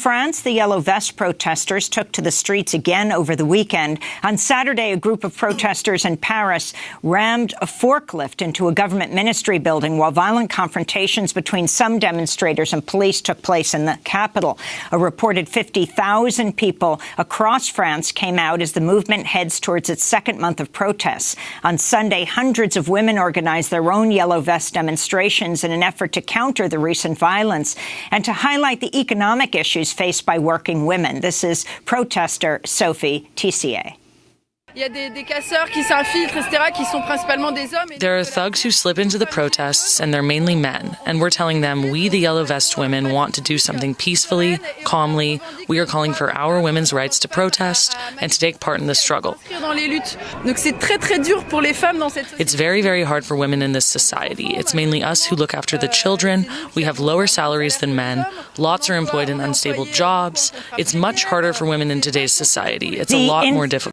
France, the Yellow Vest protesters took to the streets again over the weekend. On Saturday, a group of protesters in Paris rammed a forklift into a government ministry building while violent confrontations between some demonstrators and police took place in the capital. A reported 50,000 people across France came out as the movement heads towards its second month of protests. On Sunday, hundreds of women organized their own Yellow Vest demonstrations in an effort to counter the recent violence and to highlight the economic issues issues faced by working women. This is protester Sophie Tissier. There are thugs who slip into the protests, and they're mainly men. And we're telling them we, the Yellow Vest women, want to do something peacefully, calmly. We are calling for our women's rights to protest and to take part in the struggle. It's very, very hard for women in this society. It's mainly us who look after the children. We have lower salaries than men. Lots are employed in unstable jobs. It's much harder for women in today's society. It's a lot more difficult.